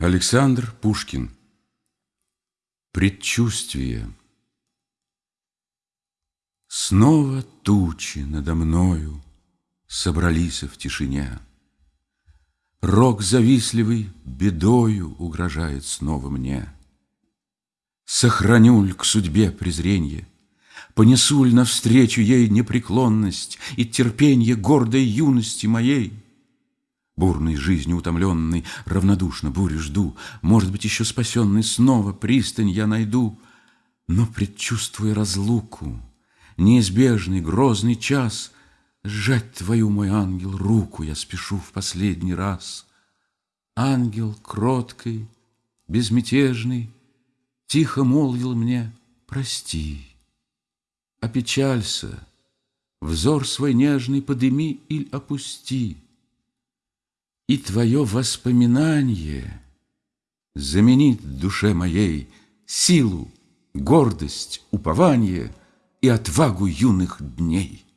Александр Пушкин Предчувствие Снова тучи надо мною Собрались в тишине. Рок завистливый бедою Угрожает снова мне. Сохраню ль к судьбе презренье, Понесу ль навстречу ей непреклонность И терпенье гордой юности моей — Бурной жизнью утомленный, равнодушно бури жду, Может быть, еще спасенный снова пристань я найду. Но, предчувствуя разлуку, неизбежный грозный час, Сжать твою, мой ангел, руку я спешу в последний раз. Ангел кроткий, безмятежный, Тихо молвил мне «Прости». Опечалься, взор свой нежный подыми или опусти — и твое воспоминание Заменит душе моей Силу, гордость, упование И отвагу юных дней.